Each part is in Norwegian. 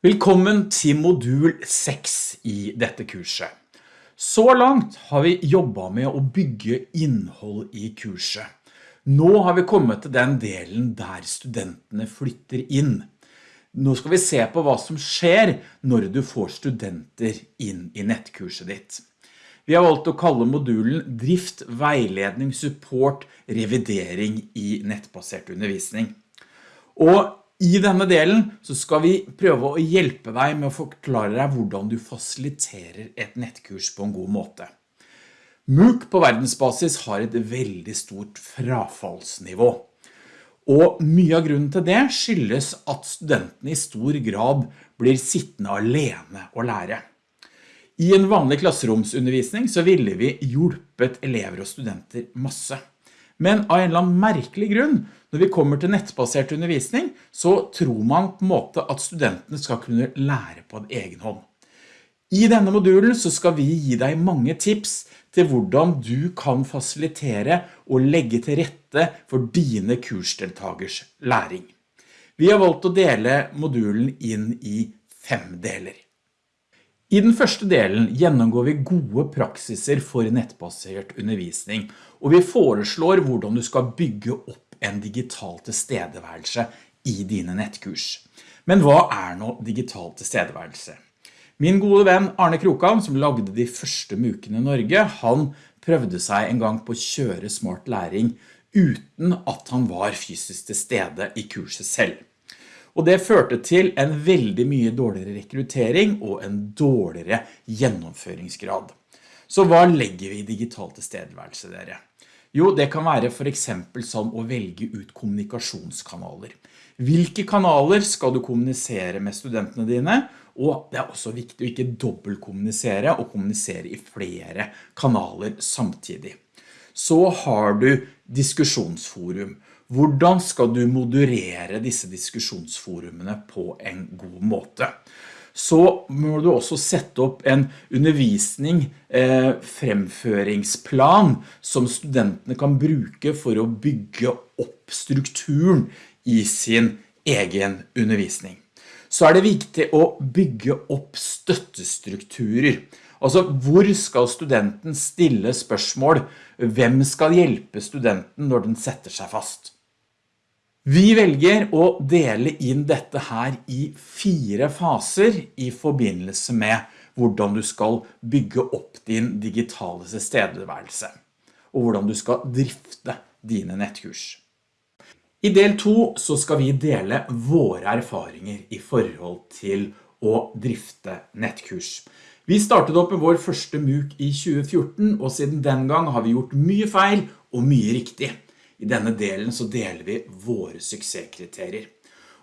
Velkommen til modul 6 i dette kurset. Så langt har vi jobbet med å bygge innhold i kurset. Nå har vi kommet til den delen der studentene flytter inn. Nå skal vi se på hva som skjer når du får studenter inn i nettkurset ditt. Vi har valgt å kalle modulen drift, veiledning, support, revidering i nettbasert undervisning. Og i denne delen så skal vi prøve å hjelpe deg med å forklare deg hvordan du fasiliterer et nettkurs på en god måte. MOOC på verdensbasis har et veldig stort frafallsnivå. Og mye av grunnen til det skyldes at studentene i stor grad blir sittende alene å lære. I en vanlig klasseromsundervisning så ville vi hjulpet elever og studenter masse. Men av en eller annen merkelig grunn, når vi kommer til nettbasert undervisning, så tror man på en måte at studentene skal kunne lære på en egen hånd. I denne modulen så skal vi gi deg mange tips til hvordan du kan fasilitere og legge til rette for dine kursdeltagers læring. Vi har valgt å dele modulen inn i fem deler. I den første delen gjennomgår vi gode praksiser for nettbasert undervisning, og vi foreslår hvordan du skal bygge opp en digital tilstedeværelse i dine nettkurs. Men hva er nå digital tilstedeværelse? Min gode venn Arne Krokan, som lagde de første mukene i Norge, han prøvde seg en gang på å kjøre smart læring uten at han var fysisk til stede i kurset selv og det førte til en veldig mye dårligere rekruttering og en dårligere gjennomføringsgrad. Så hva legger vi i digital tilstedeværelse dere? Jo, det kan være for eksempel som å velge ut kommunikasjonskanaler. Hvilke kanaler skal du kommunisere med studentene dine? Og det er også viktig å ikke dobbeltkommunisere og kommunisere i flere kanaler samtidig. Så har du diskusjonsforum. Hvordan skal du moderere disse diskusjonsforumene på en god måte? Så må du også sette opp en undervisning, eh, fremføringsplan som studentene kan bruke for å bygge opp strukturen i sin egen undervisning. Så er det viktig å bygge opp støttestrukturer. Altså, hvor skal studenten stille spørsmål? Hvem skal hjelpe studenten når den setter seg fast? Vi velger å dele inn dette her i fire faser i forbindelse med hvordan du skal bygge opp din digitale tilstedeværelse, og hvordan du skal drifte dine nettkurs. I del 2 så skal vi dele våre erfaringer i forhold til å drifte nettkurs. Vi startet opp med vår første MOOC i 2014, og siden den gang har vi gjort mye feil og mye riktig. I denne delen så deler vi våre suksesskriterier.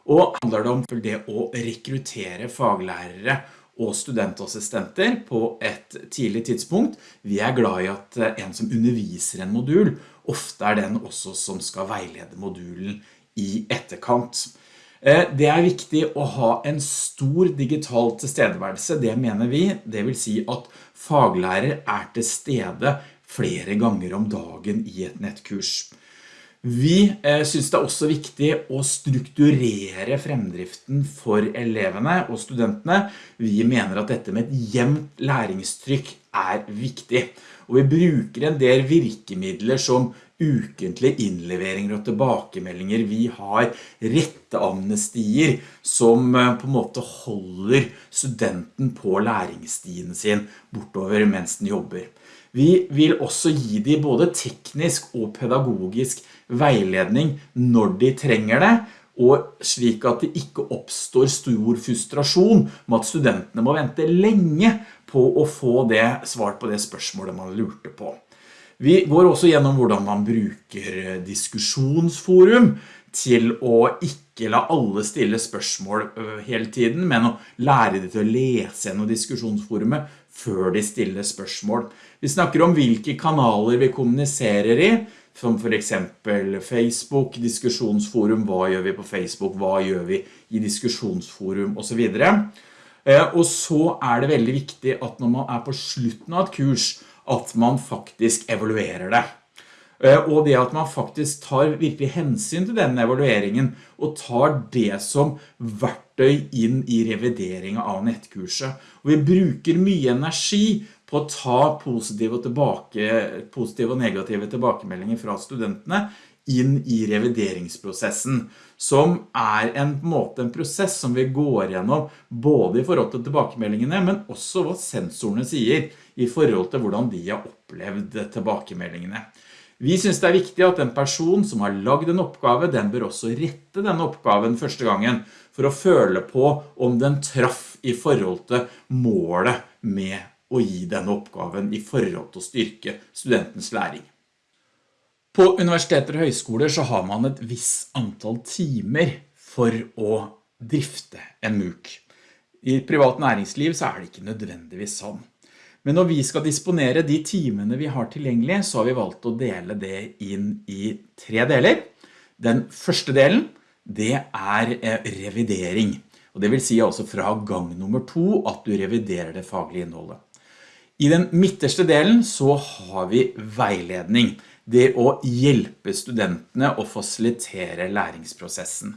Og handler det om det å rekruttere faglærere og studentassistenter på et tidlig tidspunkt. Vi er glad i at en som underviser en modul, ofte er den også som skal veilede modulen i etterkant. Eh, det er viktig å ha en stor digital tilstedeværelse, det mener vi. Det vil si at faglærer er til stede flere ganger om dagen i et nettkurs. Vi eh, synes det er også viktig å strukturere fremdriften for elevene og studentene. Vi mener at dette med et jevnt læringstrykk er viktig. Og vi bruker en del virkemidler som ukentlige innleveringer og tilbakemeldinger. Vi har retteamnestier som eh, på en måte holder studenten på læringsstien sin bortover mens den jobber. Vi vil også gi dem både teknisk og pedagogisk veiledning når de trenger det, og slik at det ikke oppstår stor frustrasjon med at studentene må vente lenge på å få det svart på det spørsmålet man lurte på. Vi går også gjennom hvordan man bruker diskusjonsforum til å ikke la alle stille spørsmål hele tiden, men å lære dem til å lese gjennom diskusjonsforumet før de stiller spørsmål. Vi snakker om hvilke kanaler vi kommuniserer i, som for eksempel Facebook, diskusjonsforum, hva gjør vi på Facebook, hva gjør vi i diskusjonsforum og så videre. Eh, og så er det veldig viktig at når man er på slutten av et kurs, at man faktisk evaluerer det. Eh, og det at man faktisk tar virkelig hensyn til denne evalueringen, og tar det som verktøy inn i revideringen av nettkurset. Og vi bruker mye energi på å ta positive og, tilbake, positive og negative tilbakemeldinger fra studentene inn i revideringsprosessen, som er en, på en måte en prosess som vi går gjennom både i forhold til tilbakemeldingene, men også hva sensorene sier i forhold til hvordan de har opplevd tilbakemeldingene. Vi synes det er viktig at en person som har lagd en oppgave, den bør også rette denne oppgaven første gangen, for å føle på om den traff i forhold til målet med å gi denne oppgaven i forhold til å styrke studentens læring. På universiteter og høyskoler så har man et viss antall timer for å drifte en MOOC. I privat næringsliv så er det ikke nødvendigvis sånn. Men når vi skal disponere de timene vi har tilgjengelig, så har vi valgt å dele det inn i tre deler. Den første delen, det er eh, revidering. Og det vil si altså fra gang nummer to at du reviderer det faglige innholdet. I den midterste delen så har vi veiledning. Det å hjelpe studentene å fasilitere læringsprosessen.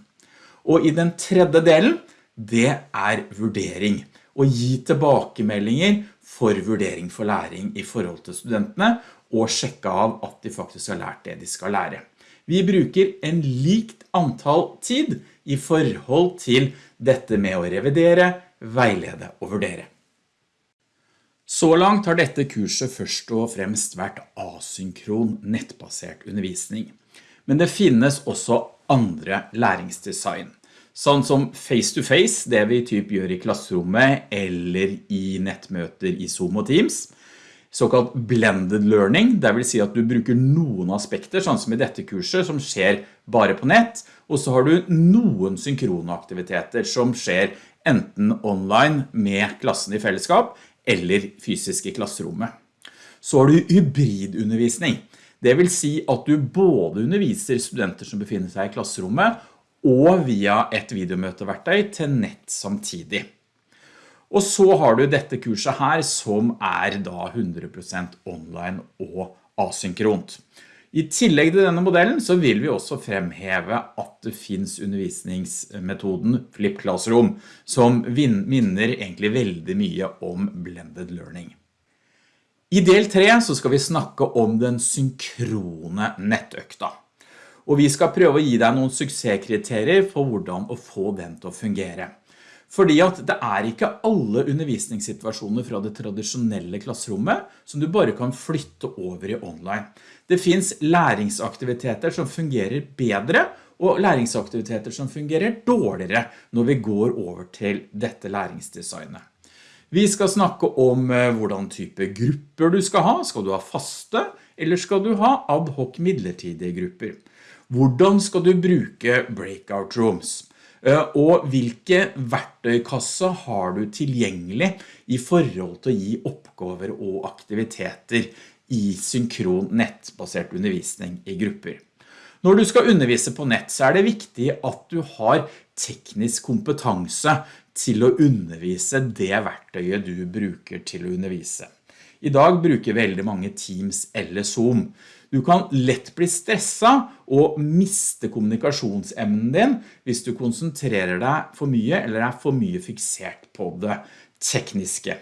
Og i den tredje delen, det er vurdering. Å gi tilbakemeldinger for vurdering for læring i forhold til studentene, og sjekke av at de faktisk har lært det de skal lære. Vi bruker en likt antall tid i forhold til dette med å revidere, veilede og vurdere. Så langt har dette kurset først og fremst vært asynkron nettbasert undervisning. Men det finnes også andre læringsdesign. Sånn som face-to-face, -face, det vi typ gjør i klasserommet eller i nettmøter i Zoom og Teams. Såkalt blended learning, det vil si at du bruker noen aspekter, sånn som i dette kurset, som skjer bare på nett, og så har du noen synkrone aktiviteter som skjer enten online med klassen i fellesskap, eller fysisk i klasserommet. Så har du hybridundervisning. Det vil si at du både underviser studenter som befinner seg i klasserommet, og via et videomøteverktøy til nett samtidig. Og så har du dette kurset her som er da 100% online og asynkront. I tillegg til denne modellen så vil vi også fremheve at det finns undervisningsmetoden Flip Classroom, som minner egentlig veldig mye om blended learning. I del 3 så skal vi snakke om den synkrone nettøkta og vi skal prøve å gi deg noen suksesskriterier for hvordan å få den til å fungere. Fordi at det er ikke alle undervisningssituasjoner fra det tradisjonelle klasserommet som du bare kan flytte over i online. Det finns læringsaktiviteter som fungerer bedre og læringsaktiviteter som fungerer dårligere når vi går over til dette læringsdesignet. Vi skal snakke om eh, hvordan type grupper du skal ha. Skal du ha faste, eller skal du ha ad hoc midlertidige grupper? Hvordan skal du bruke breakout rooms? Eh, og hvilke verktøykasse har du tilgjengelig i forhold til å gi oppgaver og aktiviteter i synkron nettbasert undervisning i grupper? Når du skal undervise på nett så er det viktig at du har teknisk kompetanse til å undervise det verktøyet du bruker til å undervise. I dag bruker veldig mange Teams eller Zoom. Du kan lett bli stresset og miste kommunikasjonsemnen din hvis du konsentrerer deg for mye eller er for mye fiksert på det tekniske.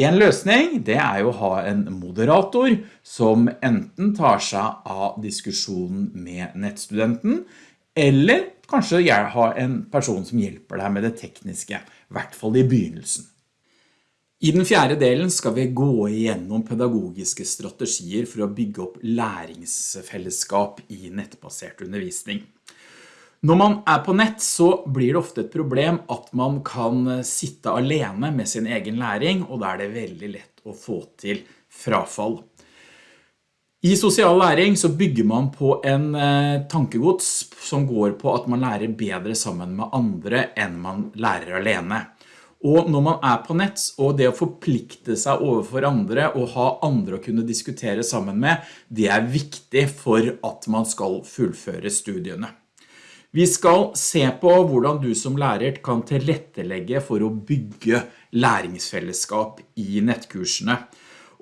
En løsning det er å ha en moderator som enten tar seg av diskusjonen med nettstudenten, eller kanskje ha en person som hjelper deg med det tekniske, i hvert fall i begynnelsen. I den fjerde delen skal vi gå igjennom pedagogiske strategier for å bygge opp læringsfellesskap i nettbasert undervisning. Når man er på nett så blir det ofte et problem at man kan sitte alene med sin egen læring, og da er det veldig lett å få til frafall. I sosial læring så bygger man på en eh, tankegods som går på at man lærer bedre sammen med andre enn man lærer alene. Og når man er på nett, og det å forplikte seg overfor andre og ha andre å kunne diskutere sammen med, det er viktig for at man skal fullføre studiene. Vi skal se på hvordan du som lærer kan tilrettelegge for å bygge læringsfellesskap i nettkursene.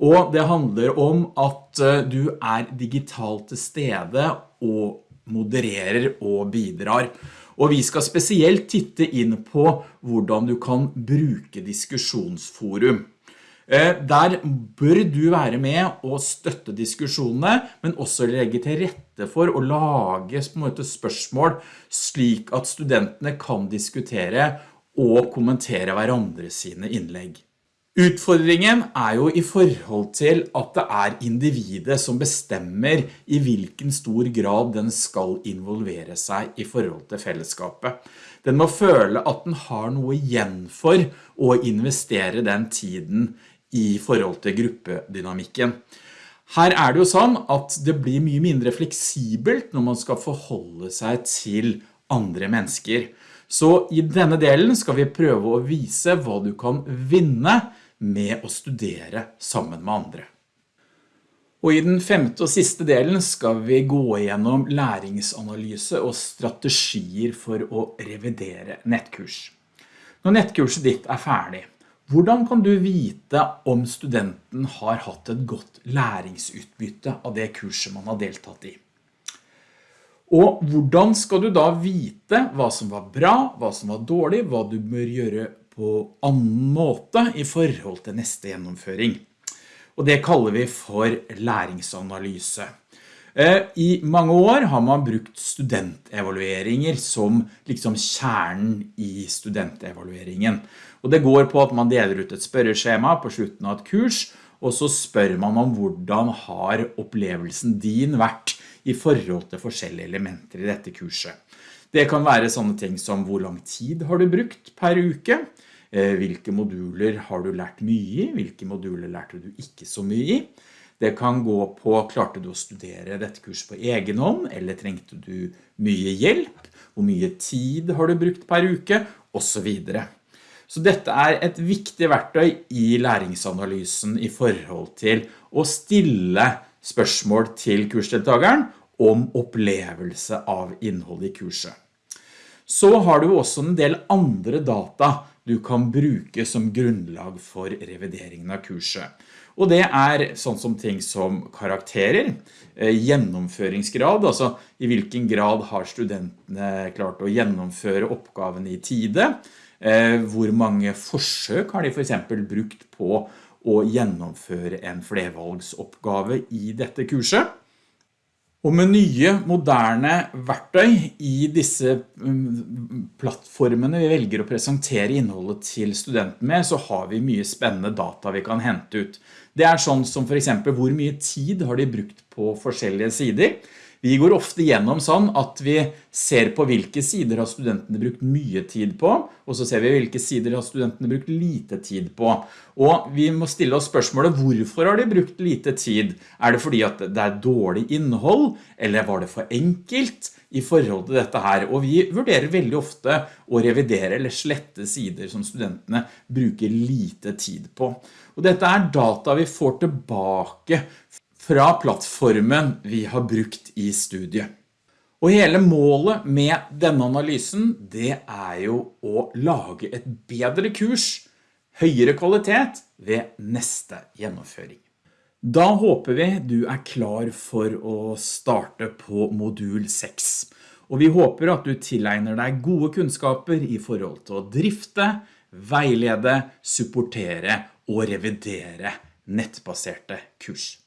Og det handler om at eh, du er digitalt til stede og modererer og bidrar. Og vi skal spesielt titte inn på hvordan du kan bruke diskusjonsforum. Eh, der bør du være med og støtte diskusjonene, men også legge til rette for å lage spørsmål slik at studentene kan diskutere og kommentere hverandre sine innlegg. Utfordringen er jo i forhold til at det er individet som bestemmer i hvilken stor grad den skal involvere seg i forhold til fellesskapet. Den må føle at den har noe igjen for å investere den tiden i forhold til gruppedynamikken. Her er det jo sånn at det blir mye mindre fleksibelt når man skal forholde seg til andre mennesker. Så i denne delen skal vi prøve å vise hva du kan vinne med å studere sammen med andre. Og i den femte og siste delen skal vi gå igjennom læringsanalyse og strategier for å revidere nettkurs. Når nettkurset ditt er ferdig, hvordan kan du vite om studenten har hatt et godt læringsutbytte av det kurset man har deltatt i? Og hvordan skal du da vite hva som var bra, hva som var dårlig, hva du bør gjøre på annen måte i forhold til neste gjennomføring. Og det kaller vi for læringsanalyse. Eh, I mange år har man brukt studentevalueringer som liksom kjernen i studentevalueringen. Og det går på at man deler ut et spørreskjema på slutten av et kurs, og så spør man om hvordan har opplevelsen din vært i forhold til forskjellige elementer i dette kurset. Det kan være sånne ting som hvor lang tid har du brukt per uke, Eh, hvilke moduler har du lært mye i, hvilke moduler lærte du ikke så mye i. Det kan gå på, klarte du å studere dette kurset på egen hånd, eller trengte du mye hjelp, hvor mye tid har du brukt per uke, og så videre. Så dette er et viktig verktøy i læringsanalysen i forhold til å stille spørsmål til kursdeltageren om opplevelse av innhold i kurset. Så har du også en del andre data du kan bruke som grunnlag for revideringen av kurset. Og det er sånn som ting som karakterer, eh, gjennomføringsgrad, altså i hvilken grad har studentene klart å gjennomføre oppgaven i tide, eh, hvor mange forsøk har de for eksempel brukt på å gjennomføre en flervalgsoppgave i dette kurset. Og med nye, moderne verktøy i disse mm, plattformene vi velger å presentere innholdet til studenten med, så har vi mye spennende data vi kan hente ut. Det er sånn som for eksempel hvor mye tid har de brukt på forskjellige sider. Vi går ofte gjennom sånn at vi ser på hvilke sider har studentene brukt mye tid på, og så ser vi hvilke sider har studentene brukt lite tid på. Og vi må stille oss spørsmålet, hvorfor har de brukt lite tid? Er det fordi at det er dårlig innhold, eller var det for enkelt i forhold til dette her? Og vi vurderer veldig ofte å revidere eller slette sider som studentene bruker lite tid på. Og dette er data vi får tilbake fra plattformen vi har brukt i studiet. Og hele målet med denne analysen, det er jo å lage et bedre kurs, høyere kvalitet ved neste gjennomføring. Da håper vi du er klar for å starte på modul 6. Og vi håper at du tilegner deg gode kunnskaper i forhold til å drifte, veilede, supportere og revidere nettbaserte kurs.